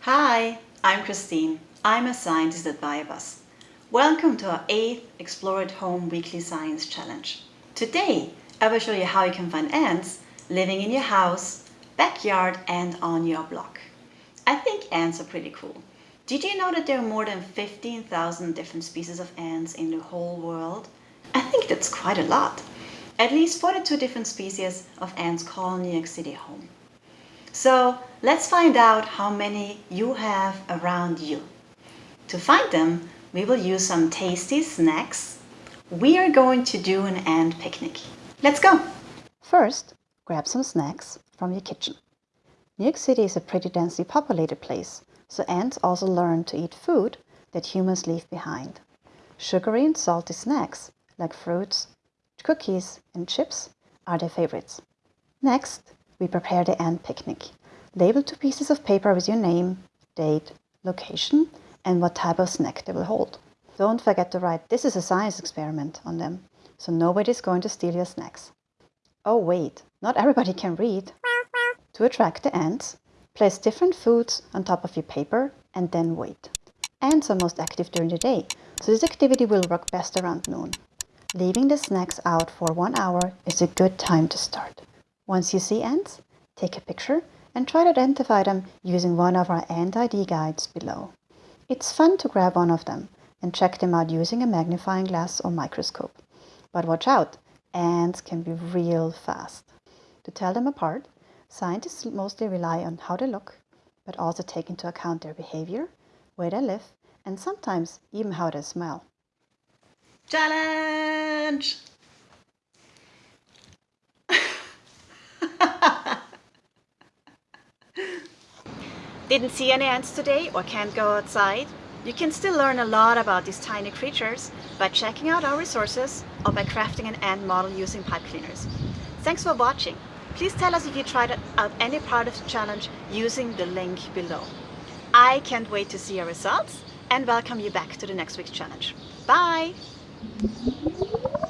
Hi, I'm Christine. I'm a scientist at Biobus. Welcome to our 8th Explore at Home Weekly Science Challenge. Today, I will show you how you can find ants living in your house, backyard and on your block. I think ants are pretty cool. Did you know that there are more than 15,000 different species of ants in the whole world? I think that's quite a lot. At least 42 different species of ants call New York City home. So let's find out how many you have around you. To find them, we will use some tasty snacks. We are going to do an ant picnic. Let's go! First, grab some snacks from your kitchen. New York City is a pretty densely populated place, so ants also learn to eat food that humans leave behind. Sugary and salty snacks like fruits, cookies and chips are their favorites. Next, we prepare the ant picnic. Label two pieces of paper with your name, date, location, and what type of snack they will hold. Don't forget to write this is a science experiment on them, so nobody's going to steal your snacks. Oh wait, not everybody can read. To attract the ants, place different foods on top of your paper and then wait. Ants are most active during the day, so this activity will work best around noon. Leaving the snacks out for one hour is a good time to start. Once you see ants, take a picture and try to identify them using one of our ant ID guides below. It's fun to grab one of them and check them out using a magnifying glass or microscope. But watch out, ants can be real fast. To tell them apart, scientists mostly rely on how they look, but also take into account their behavior, where they live, and sometimes even how they smell. Challenge! Didn't see any ants today or can't go outside? You can still learn a lot about these tiny creatures by checking out our resources or by crafting an ant model using pipe cleaners. Thanks for watching. Please tell us if you tried out any part of the challenge using the link below. I can't wait to see your results and welcome you back to the next week's challenge. Bye! Thank you.